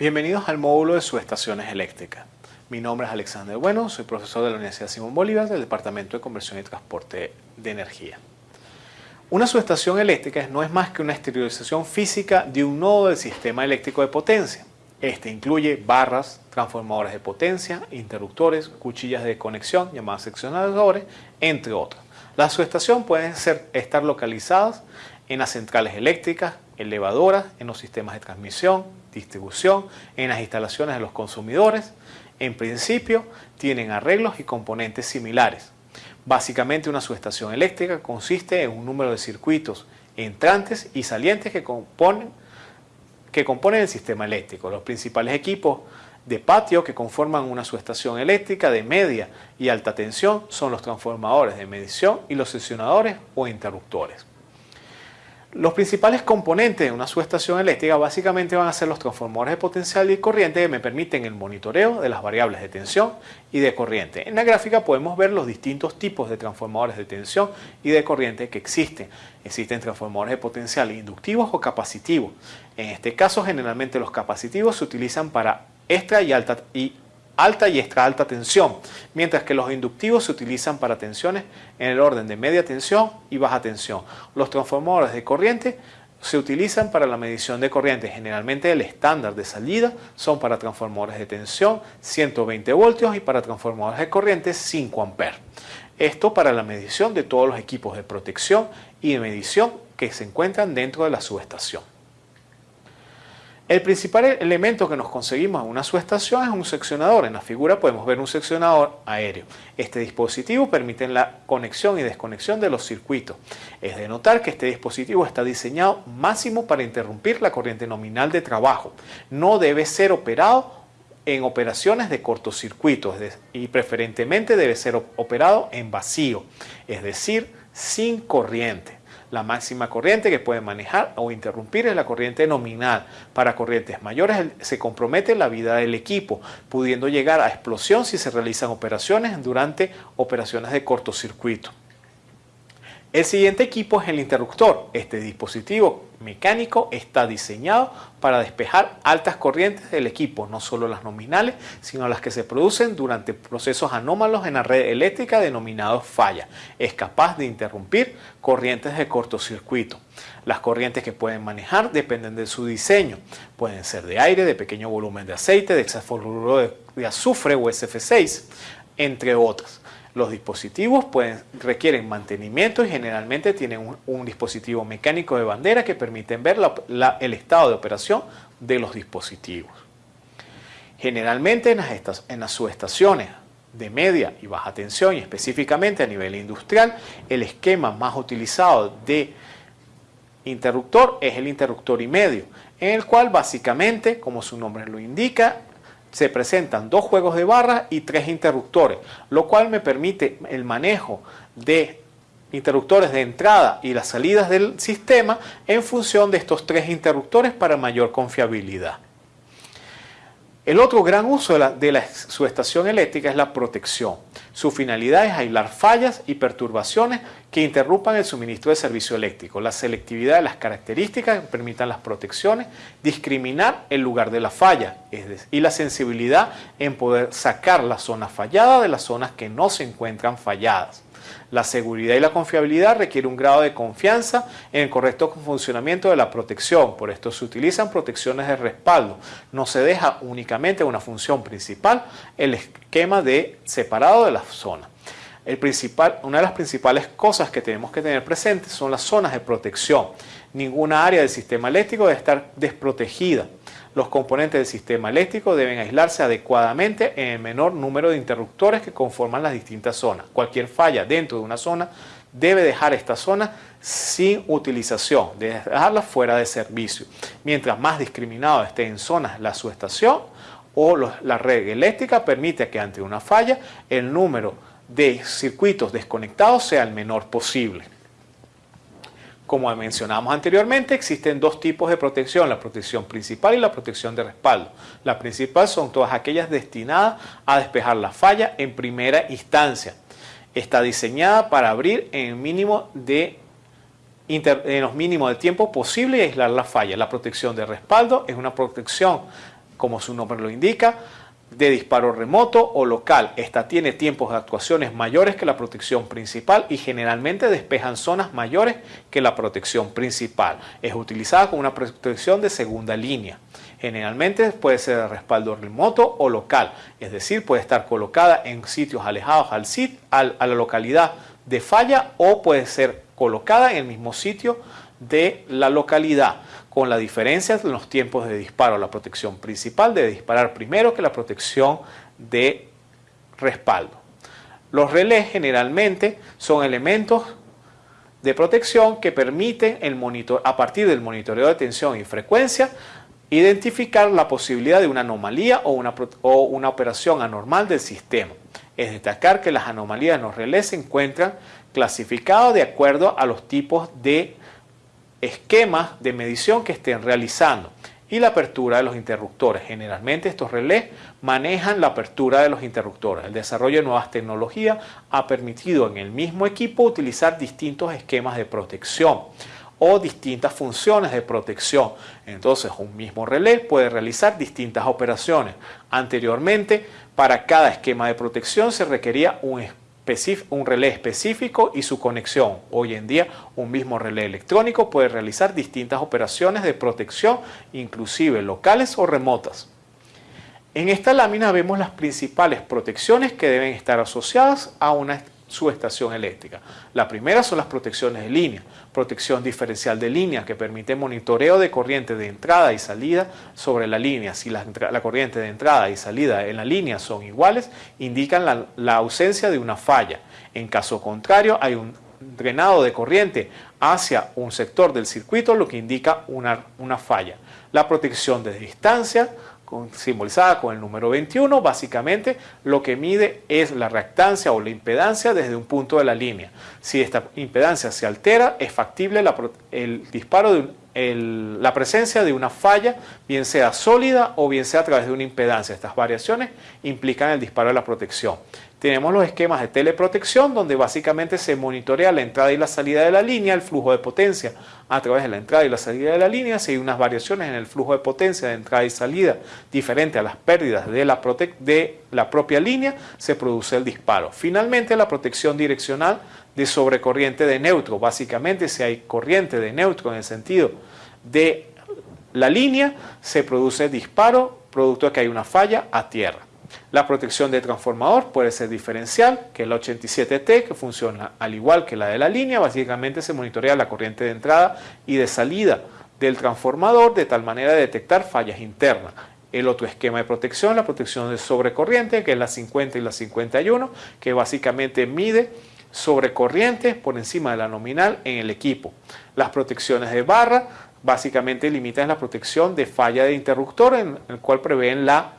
Bienvenidos al módulo de subestaciones eléctricas. Mi nombre es Alexander Bueno, soy profesor de la Universidad Simón Bolívar del Departamento de Conversión y Transporte de Energía. Una subestación eléctrica no es más que una exteriorización física de un nodo del sistema eléctrico de potencia. Este incluye barras, transformadores de potencia, interruptores, cuchillas de conexión llamadas seccionadores, entre otros. Las subestaciones pueden estar localizadas en las centrales eléctricas, elevadoras, en los sistemas de transmisión, distribución, en las instalaciones de los consumidores. En principio, tienen arreglos y componentes similares. Básicamente una subestación eléctrica consiste en un número de circuitos entrantes y salientes que componen que componen el sistema eléctrico. Los principales equipos de patio que conforman una subestación eléctrica de media y alta tensión son los transformadores de medición y los sesionadores o interruptores. Los principales componentes de una subestación eléctrica básicamente van a ser los transformadores de potencial y corriente que me permiten el monitoreo de las variables de tensión y de corriente. En la gráfica podemos ver los distintos tipos de transformadores de tensión y de corriente que existen. Existen transformadores de potencial inductivos o capacitivos. En este caso generalmente los capacitivos se utilizan para extra y alta y alta y extra alta tensión, mientras que los inductivos se utilizan para tensiones en el orden de media tensión y baja tensión. Los transformadores de corriente se utilizan para la medición de corriente. Generalmente el estándar de salida son para transformadores de tensión 120 voltios y para transformadores de corriente 5 amperes. Esto para la medición de todos los equipos de protección y de medición que se encuentran dentro de la subestación. El principal elemento que nos conseguimos en una subestación es un seccionador. En la figura podemos ver un seccionador aéreo. Este dispositivo permite la conexión y desconexión de los circuitos. Es de notar que este dispositivo está diseñado máximo para interrumpir la corriente nominal de trabajo. No debe ser operado en operaciones de cortocircuito y preferentemente debe ser operado en vacío, es decir, sin corriente. La máxima corriente que puede manejar o interrumpir es la corriente nominal. Para corrientes mayores se compromete la vida del equipo, pudiendo llegar a explosión si se realizan operaciones durante operaciones de cortocircuito. El siguiente equipo es el interruptor. Este dispositivo mecánico está diseñado para despejar altas corrientes del equipo, no solo las nominales, sino las que se producen durante procesos anómalos en la red eléctrica denominados falla. Es capaz de interrumpir corrientes de cortocircuito. Las corrientes que pueden manejar dependen de su diseño. Pueden ser de aire, de pequeño volumen de aceite, de hexafluoruro de azufre o SF6, entre otras. Los dispositivos requieren mantenimiento y generalmente tienen un, dispositivo mecánico de bandera que permiten ver el estado de operación de los dispositivos. Generalmente en las, en las subestaciones de media y baja tensión y específicamente a nivel industrial, el esquema más utilizado de interruptor es el interruptor y medio, en el cual básicamente, como su nombre lo indica, se presentan dos juegos de barras y tres interruptores, lo cual me permite el manejo de interruptores de entrada y las salidas del sistema en función de estos tres interruptores para mayor confiabilidad. El otro gran uso de, la, subestación eléctrica es la protección. Su finalidad es aislar fallas y perturbaciones que interrumpan el suministro de servicio eléctrico, la selectividad de las características que permitan las protecciones, discriminar el lugar de la falla y la sensibilidad en poder sacar la zona fallada de las zonas que no se encuentran falladas. La seguridad y la confiabilidad requiere un grado de confianza en el correcto funcionamiento de la protección. Por esto se utilizan protecciones de respaldo. No se deja únicamente una función principal el esquema de separado de la zona. El principal, una de las principales cosas que tenemos que tener presentes son las zonas de protección. Ninguna área del sistema eléctrico debe estar desprotegida. Los componentes del sistema eléctrico deben aislarse adecuadamente en el menor número de interruptores que conforman las distintas zonas. Cualquier falla dentro de una zona debe dejar esta zona sin utilización, dejarla fuera de servicio. Mientras más discriminado esté en zonas la subestación o la red eléctrica, permite que ante una falla el número de circuitos desconectados sea el menor posible. Como mencionamos anteriormente, existen dos tipos de protección, la protección principal y la protección de respaldo. La principal son todas aquellas destinadas a despejar la falla en primera instancia. Está diseñada para abrir en, mínimo de, los mínimos de tiempo posible y aislar la falla. La protección de respaldo es una protección como su nombre lo indica, de disparo remoto o local. Esta tiene tiempos de actuaciones mayores que la protección principal y generalmente despejan zonas mayores que la protección principal. Es utilizada como una protección de segunda línea. Generalmente puede ser de respaldo remoto o local, es decir, puede estar colocada en sitios alejados al sit, a la localidad de falla o puede ser colocada en el mismo sitio de la localidad con la diferencia de los tiempos de disparo. La protección principal debe disparar primero que la protección de respaldo. Los relés generalmente son elementos de protección que permiten el monitor, a partir del monitoreo de tensión y frecuencia identificar la posibilidad de una anomalía o una, o una operación anormal del sistema. Es destacar que las anomalías en los relés se encuentran clasificadas de acuerdo a los tipos de esquemas de medición que estén realizando y la apertura de los interruptores. Generalmente estos relés manejan la apertura de los interruptores. El desarrollo de nuevas tecnologías ha permitido en el mismo equipo utilizar distintos esquemas de protección o distintas funciones de protección. Entonces un mismo relé puede realizar distintas operaciones. Anteriormente, para cada esquema de protección se requería un un relé específico y su conexión. Hoy en día un mismo relé electrónico puede realizar distintas operaciones de protección, inclusive locales o remotas. En esta lámina vemos las principales protecciones que deben estar asociadas a una subestación eléctrica. La primera son las protecciones de línea, protección diferencial de línea que permite monitoreo de corriente de entrada y salida sobre la línea. Si la, corriente de entrada y salida en la línea son iguales, indican la, ausencia de una falla. En caso contrario, hay un drenado de corriente hacia un sector del circuito, lo que indica una, una falla. La protección de distancia, simbolizada con el número 21, básicamente lo que mide es la reactancia o la impedancia desde un punto de la línea. Si esta impedancia se altera, es factible el disparo de la presencia de una falla, bien sea sólida o bien sea a través de una impedancia. Estas variaciones implican el disparo de la protección. Tenemos los esquemas de teleprotección donde básicamente se monitorea la entrada y la salida de la línea, el flujo de potencia a través de la entrada y la salida de la línea. Si hay unas variaciones en el flujo de potencia de entrada y salida diferente a las pérdidas de la, de la propia línea, se produce el disparo. Finalmente, la protección direccional de sobrecorriente de neutro. Básicamente, si hay corriente de neutro en el sentido de la línea, se produce disparo producto de que hay una falla a tierra. La protección de transformador puede ser diferencial, que es la 87T, que funciona al igual que la de la línea. Básicamente se monitorea la corriente de entrada y de salida del transformador de tal manera de detectar fallas internas. El otro esquema de protección, la protección de sobrecorriente, que es la 50 y la 51, que básicamente mide sobrecorriente por encima de la nominal en el equipo. Las protecciones de barra básicamente limitan la protección de falla de interruptor, en el cual prevén la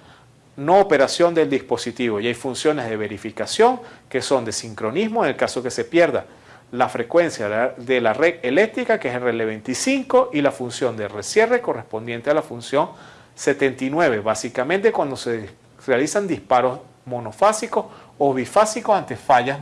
no operación del dispositivo. Y hay funciones de verificación que son de sincronismo en el caso que se pierda la frecuencia de la red eléctrica que es el relé 25 y la función de recierre correspondiente a la función 79 básicamente cuando se realizan disparos monofásicos o bifásicos ante fallas